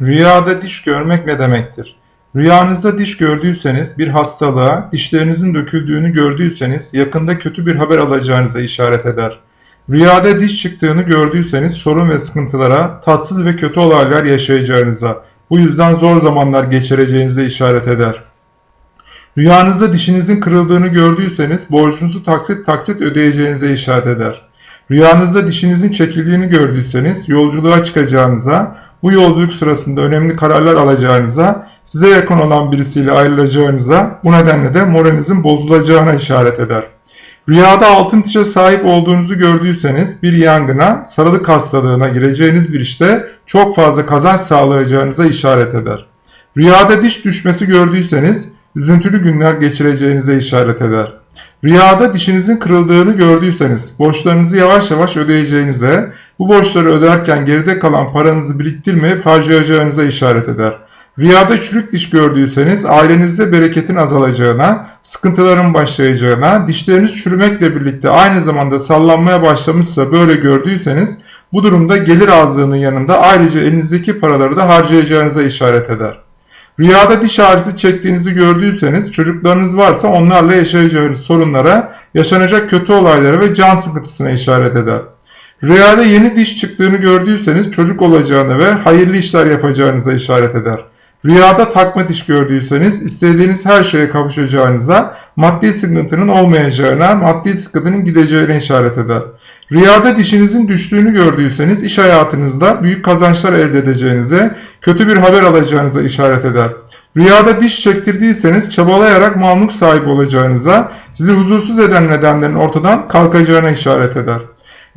Rüyada diş görmek ne demektir? Rüyanızda diş gördüyseniz, bir hastalığa, dişlerinizin döküldüğünü gördüyseniz yakında kötü bir haber alacağınıza işaret eder. Rüyada diş çıktığını gördüyseniz sorun ve sıkıntılara, tatsız ve kötü olaylar yaşayacağınıza, bu yüzden zor zamanlar geçireceğinize işaret eder. Rüyanızda dişinizin kırıldığını gördüyseniz borcunuzu taksit taksit ödeyeceğinize işaret eder. Rüyanızda dişinizin çekildiğini gördüyseniz yolculuğa çıkacağınıza, bu yolculuk sırasında önemli kararlar alacağınıza, size yakın olan birisiyle ayrılacağınıza, bu nedenle de moralinizin bozulacağına işaret eder. Rüyada altın dişe sahip olduğunuzu gördüyseniz bir yangına, sarılık hastalığına gireceğiniz bir işte çok fazla kazanç sağlayacağınıza işaret eder. Rüyada diş düşmesi gördüyseniz üzüntülü günler geçireceğinize işaret eder. Rüyada dişinizin kırıldığını gördüyseniz borçlarınızı yavaş yavaş ödeyeceğinize, bu borçları öderken geride kalan paranızı biriktirmeyip harcayacağınıza işaret eder. Rüyada çürük diş gördüyseniz ailenizde bereketin azalacağına, sıkıntıların başlayacağına, dişleriniz çürümekle birlikte aynı zamanda sallanmaya başlamışsa böyle gördüyseniz bu durumda gelir azlığının yanında ayrıca elinizdeki paraları da harcayacağınıza işaret eder. Rüyada diş ağrısı çektiğinizi gördüyseniz çocuklarınız varsa onlarla yaşayacağınız sorunlara, yaşanacak kötü olaylara ve can sıkıntısına işaret eder. Rüyada yeni diş çıktığını gördüyseniz çocuk olacağını ve hayırlı işler yapacağınıza işaret eder. Rüyada takma diş gördüyseniz istediğiniz her şeye kavuşacağınıza, maddi sıkıntının olmayacağına, maddi sıkıntının gideceğine işaret eder. Rüyada dişinizin düştüğünü gördüyseniz iş hayatınızda büyük kazançlar elde edeceğinize, kötü bir haber alacağınıza işaret eder. Rüyada diş çektirdiyseniz çabalayarak mamluk sahibi olacağınıza, sizi huzursuz eden nedenlerin ortadan kalkacağına işaret eder.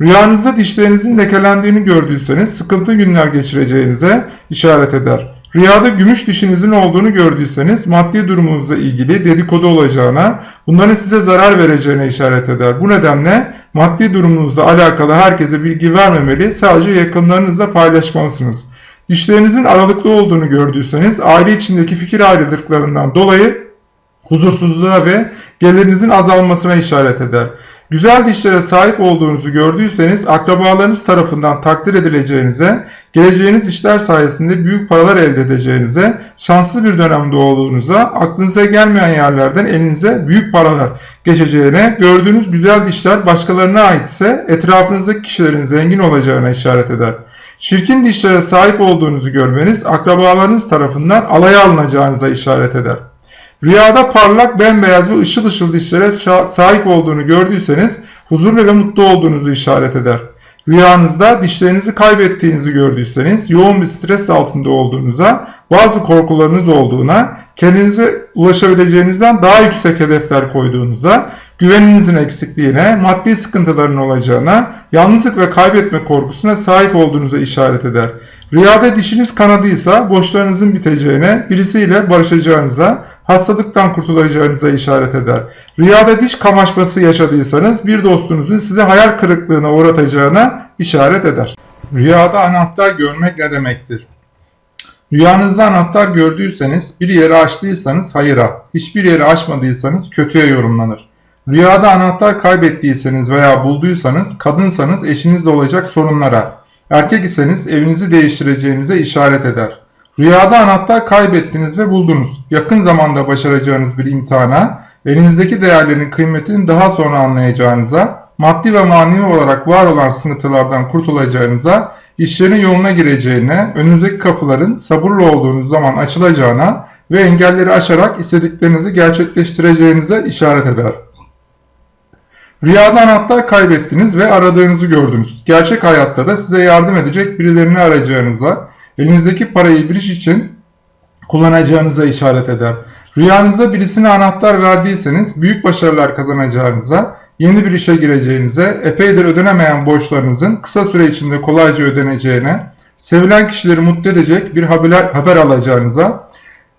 Rüyanızda dişlerinizin lekelendiğini gördüyseniz sıkıntı günler geçireceğinize işaret eder. Rüyada gümüş dişinizin olduğunu gördüyseniz maddi durumunuzla ilgili dedikodu olacağına, bunların size zarar vereceğine işaret eder. Bu nedenle maddi durumunuzla alakalı herkese bilgi vermemeli, sadece yakınlarınızla paylaşmalısınız. Dişlerinizin aralıklı olduğunu gördüyseniz aile içindeki fikir ayrılıklarından dolayı huzursuzluğa ve gelirinizin azalmasına işaret eder. Güzel dişlere sahip olduğunuzu gördüyseniz akrabalarınız tarafından takdir edileceğinize, geleceğiniz işler sayesinde büyük paralar elde edeceğinize, şanslı bir dönemde olduğunuza, aklınıza gelmeyen yerlerden elinize büyük paralar geçeceğine, gördüğünüz güzel dişler başkalarına aitse etrafınızdaki kişilerin zengin olacağına işaret eder. Çirkin dişlere sahip olduğunuzu görmeniz akrabalarınız tarafından alaya alınacağınıza işaret eder. Rüyada parlak, bembeyaz ve ışıl ışıl dişlere sahip olduğunu gördüyseniz huzurlu ve mutlu olduğunuzu işaret eder. Rüyanızda dişlerinizi kaybettiğinizi gördüyseniz yoğun bir stres altında olduğunuza, bazı korkularınız olduğuna, kendinize ulaşabileceğinizden daha yüksek hedefler koyduğunuza, güveninizin eksikliğine, maddi sıkıntıların olacağına, yalnızlık ve kaybetme korkusuna sahip olduğunuza işaret eder. Rüyada dişiniz kanadıysa borçlarınızın biteceğine, birisiyle barışacağınıza, hastalıktan kurtulacağınıza işaret eder. Rüyada diş kamaşması yaşadıysanız bir dostunuzun size hayal kırıklığına uğratacağına işaret eder. Rüyada anahtar görmek ne demektir? Rüyanızda anahtar gördüyseniz, bir yeri açtıysanız hayıra, hiçbir yeri açmadıysanız kötüye yorumlanır. Rüyada anahtar kaybettiyseniz veya bulduysanız, kadınsanız eşinizle olacak sorunlara, erkek iseniz evinizi değiştireceğinize işaret eder. Rüyada anahtar kaybettiniz ve buldunuz. Yakın zamanda başaracağınız bir imtihana, elinizdeki değerlerin kıymetini daha sonra anlayacağınıza, maddi ve manevi olarak var olan sıkıntılardan kurtulacağınıza, işlerin yoluna gireceğine, önünüzdeki kapıların sabırlı olduğunuz zaman açılacağına ve engelleri aşarak istediklerinizi gerçekleştireceğinize işaret eder. Rüyada anahtar kaybettiniz ve aradığınızı gördünüz. Gerçek hayatta da size yardım edecek birilerini arayacağınıza, elinizdeki parayı bir iş için kullanacağınıza işaret eder. Rüyanızda birisine anahtar verdiyseniz büyük başarılar kazanacağınıza, yeni bir işe gireceğinize, epeydir ödenemeyen borçlarınızın kısa süre içinde kolayca ödeneceğine, sevilen kişileri mutlu edecek bir haber, haber alacağınıza,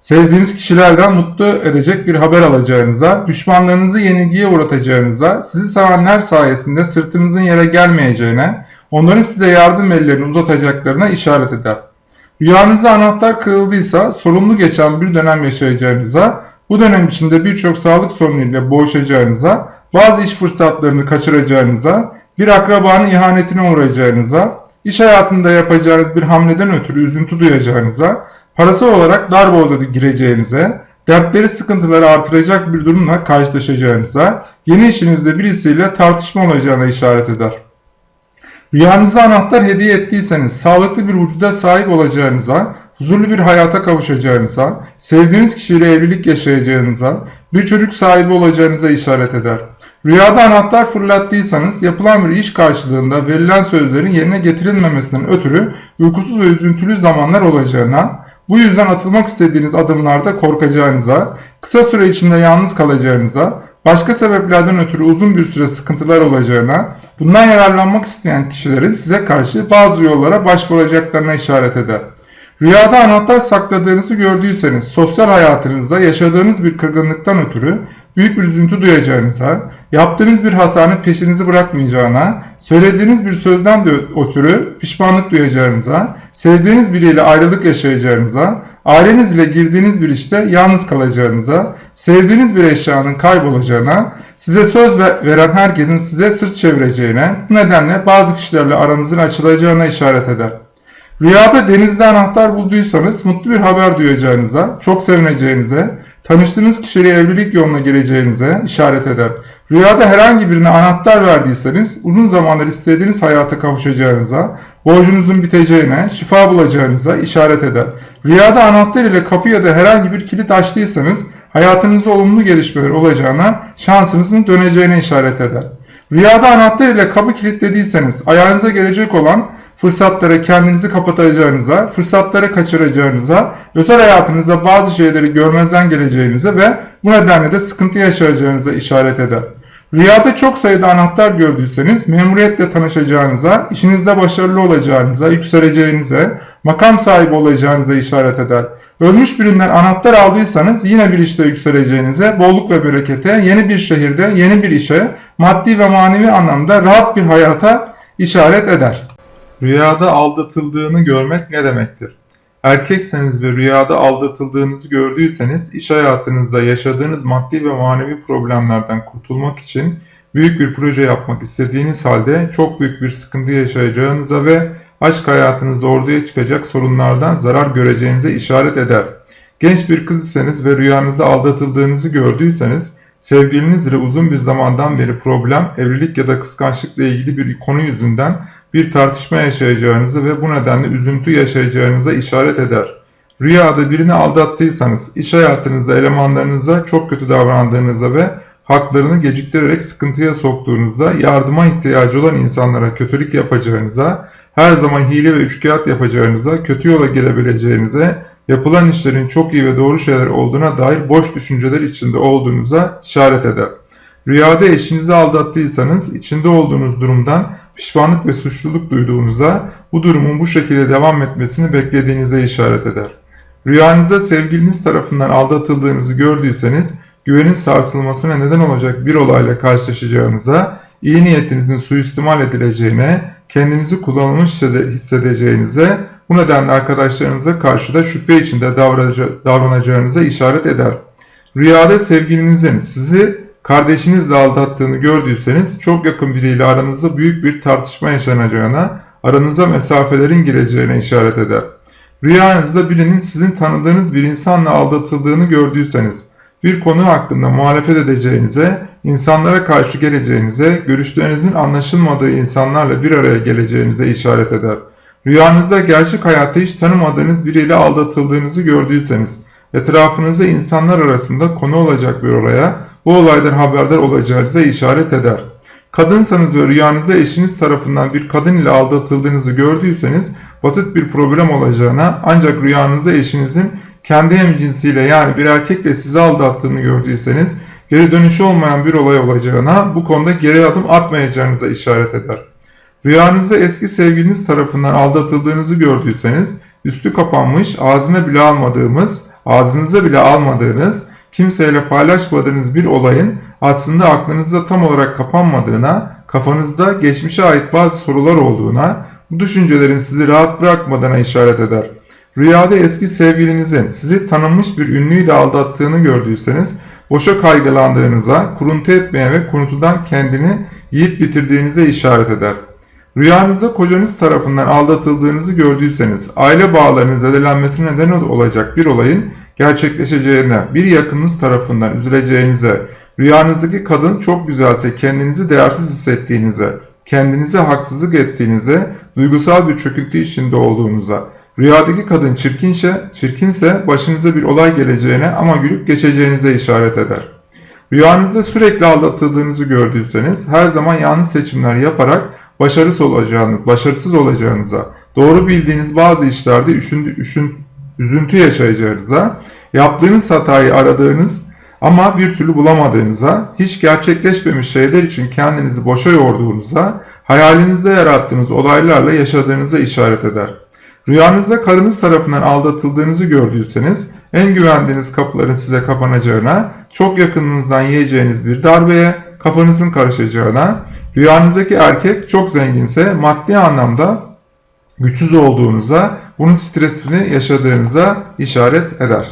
sevdiğiniz kişilerden mutlu edecek bir haber alacağınıza, düşmanlarınızı yenilgiye uğratacağınıza, sizi sevenler sayesinde sırtınızın yere gelmeyeceğine, onların size yardım ellerini uzatacaklarına işaret eder. Rüyanızda anahtar kırıldıysa sorumlu geçen bir dönem yaşayacağınıza, bu dönem içinde birçok sağlık sorunuyla boğuşacağınıza, bazı iş fırsatlarını kaçıracağınıza, bir akrabanın ihanetine uğrayacağınıza, iş hayatında yapacağınız bir hamleden ötürü üzüntü duyacağınıza, parasal olarak dar boğaza gireceğinize, dertleri sıkıntıları artıracak bir durumla karşılaşacağınıza, yeni işinizde birisiyle tartışma olacağına işaret eder. Rüyanızda anahtar hediye ettiyseniz sağlıklı bir vücuda sahip olacağınıza, huzurlu bir hayata kavuşacağınıza, sevdiğiniz kişiyle evlilik yaşayacağınıza, bir çocuk sahibi olacağınıza işaret eder. Rüyada anahtar fırlattıysanız yapılan bir iş karşılığında verilen sözlerin yerine getirilmemesinden ötürü uykusuz ve üzüntülü zamanlar olacağına, bu yüzden atılmak istediğiniz adımlarda korkacağınıza, kısa süre içinde yalnız kalacağınıza, başka sebeplerden ötürü uzun bir süre sıkıntılar olacağına, bundan yararlanmak isteyen kişilerin size karşı bazı yollara başvuracaklarına işaret eder. Rüyada anahtar sakladığınızı gördüyseniz sosyal hayatınızda yaşadığınız bir kırgınlıktan ötürü büyük bir üzüntü duyacağınıza, yaptığınız bir hatanın peşinizi bırakmayacağına, söylediğiniz bir sözden de ötürü pişmanlık duyacağınıza, sevdiğiniz biriyle ayrılık yaşayacağınıza, ailenizle girdiğiniz bir işte yalnız kalacağınıza, sevdiğiniz bir eşyanın kaybolacağına, size söz veren herkesin size sırt çevireceğine, bu nedenle bazı kişilerle aranızın açılacağına işaret eder. Rüyada denizde anahtar bulduysanız mutlu bir haber duyacağınıza, çok sevineceğinize, tanıştığınız kişiyle evlilik yoluna gireceğinize işaret eder. Rüyada herhangi birine anahtar verdiyseniz uzun zamandır istediğiniz hayata kavuşacağınıza, borcunuzun biteceğine, şifa bulacağınıza işaret eder. Rüyada anahtar ile kapı ya da herhangi bir kilit açtıysanız hayatınızda olumlu gelişmeler olacağına, şansınızın döneceğine işaret eder. Rüyada anahtar ile kapı kilitlediyseniz ayağınıza gelecek olan fırsatlara kendinizi kapatacağınıza, fırsatları kaçıracağınıza, özel hayatınızda bazı şeyleri görmezden geleceğinize ve bu nedenle de sıkıntı yaşayacağınıza işaret eder. Rüyada çok sayıda anahtar gördüyseniz memuriyetle tanışacağınıza, işinizde başarılı olacağınıza, yükseleceğinize, makam sahibi olacağınıza işaret eder. Ölmüş birinden anahtar aldıysanız yine bir işte yükseleceğinize, bolluk ve berekete, yeni bir şehirde, yeni bir işe, maddi ve manevi anlamda rahat bir hayata işaret eder. Rüyada aldatıldığını görmek ne demektir? Erkekseniz ve rüyada aldatıldığınızı gördüyseniz iş hayatınızda yaşadığınız maddi ve manevi problemlerden kurtulmak için büyük bir proje yapmak istediğiniz halde çok büyük bir sıkıntı yaşayacağınıza ve aşk hayatınızda ortaya çıkacak sorunlardan zarar göreceğinize işaret eder. Genç bir kız iseniz ve rüyanızda aldatıldığınızı gördüyseniz sevgiliniz ile uzun bir zamandan beri problem, evlilik ya da kıskançlıkla ilgili bir konu yüzünden bir tartışma yaşayacağınızı ve bu nedenle üzüntü yaşayacağınıza işaret eder. Rüyada birini aldattıysanız, iş hayatınızda elemanlarınıza çok kötü davrandığınızda ve haklarını geciktirerek sıkıntıya soktuğunuzda, yardıma ihtiyacı olan insanlara kötülük yapacağınıza, her zaman hile ve üçkağıt yapacağınıza, kötü yola girebileceğinize, yapılan işlerin çok iyi ve doğru şeyler olduğuna dair boş düşünceler içinde olduğunuza işaret eder. Rüyada eşinizi aldattıysanız, içinde olduğunuz durumdan pişmanlık ve suçluluk duyduğunuza, bu durumun bu şekilde devam etmesini beklediğinize işaret eder. Rüyanızda sevgiliniz tarafından aldatıldığınızı gördüyseniz, güvenin sarsılmasına neden olacak bir olayla karşılaşacağınıza, iyi niyetinizin suistimal edileceğine, kendinizi kullanılmış hissedeceğinize, bu nedenle arkadaşlarınıza karşı da şüphe içinde davranacağınıza işaret eder. Rüyada sevgilinizin sizi kardeşinizle aldattığını gördüyseniz çok yakın biriyle aranızda büyük bir tartışma yaşanacağına, aranıza mesafelerin gireceğine işaret eder. Rüyanızda birinin sizin tanıdığınız bir insanla aldatıldığını gördüyseniz, bir konu hakkında muhalefet edeceğinize, insanlara karşı geleceğinize, görüşlerinizin anlaşılmadığı insanlarla bir araya geleceğinize işaret eder. Rüyanızda gerçek hayatta hiç tanımadığınız biriyle aldatıldığınızı gördüyseniz, etrafınızda insanlar arasında konu olacak bir olaya, bu olaydan haberdar olacağınıza işaret eder. Kadınsanız ve rüyanızda eşiniz tarafından bir kadın ile aldatıldığınızı gördüyseniz basit bir problem olacağına ancak rüyanızda eşinizin kendi hemcinsiyle yani bir erkekle sizi aldattığını gördüyseniz geri dönüşü olmayan bir olay olacağına bu konuda geri adım atmayacağınıza işaret eder. Rüyanızda eski sevgiliniz tarafından aldatıldığınızı gördüyseniz üstü kapanmış ağzına bile almadığımız, ağzınıza bile almadığınız kimseyle paylaşmadığınız bir olayın aslında aklınızda tam olarak kapanmadığına, kafanızda geçmişe ait bazı sorular olduğuna, bu düşüncelerin sizi rahat bırakmadığına işaret eder. Rüyada eski sevgilinizin sizi tanınmış bir ünlüyle aldattığını gördüyseniz, boşa kaygılandığınıza, kuruntu etmeye ve kurutudan kendini yiyip bitirdiğinize işaret eder. Rüyanızda kocanız tarafından aldatıldığınızı gördüyseniz, aile bağlarının zedelenmesine neden olacak bir olayın gerçekleşeceğine, bir yakınınız tarafından üzüleceğinize, rüyanızdaki kadın çok güzelse kendinizi değersiz hissettiğinize, kendinize haksızlık ettiğinize, duygusal bir çöküntü içinde olduğunuza, rüyadaki kadın çirkinse, çirkinse başınıza bir olay geleceğine ama gülüp geçeceğinize işaret eder. Rüyanızda sürekli aldatıldığınızı gördüyseniz her zaman yanlış seçimler yaparak başarısız olacağınız, başarısız olacağınıza, doğru bildiğiniz bazı işlerde üşündü, üşün, üzüntü yaşayacağınıza, yaptığınız hatayı aradığınız ama bir türlü bulamadığınıza, hiç gerçekleşmemiş şeyler için kendinizi boşa yorduğunuza, hayalinizde yarattığınız olaylarla yaşadığınıza işaret eder. Rüyanızda karınız tarafından aldatıldığınızı gördüyseniz, en güvendiğiniz kapıların size kapanacağına, çok yakınınızdan yiyeceğiniz bir darbeye, kafanızın karışacağına, rüyanızdaki erkek çok zenginse maddi anlamda güçsüz olduğunuza, bunun stresini yaşadığınıza işaret eder.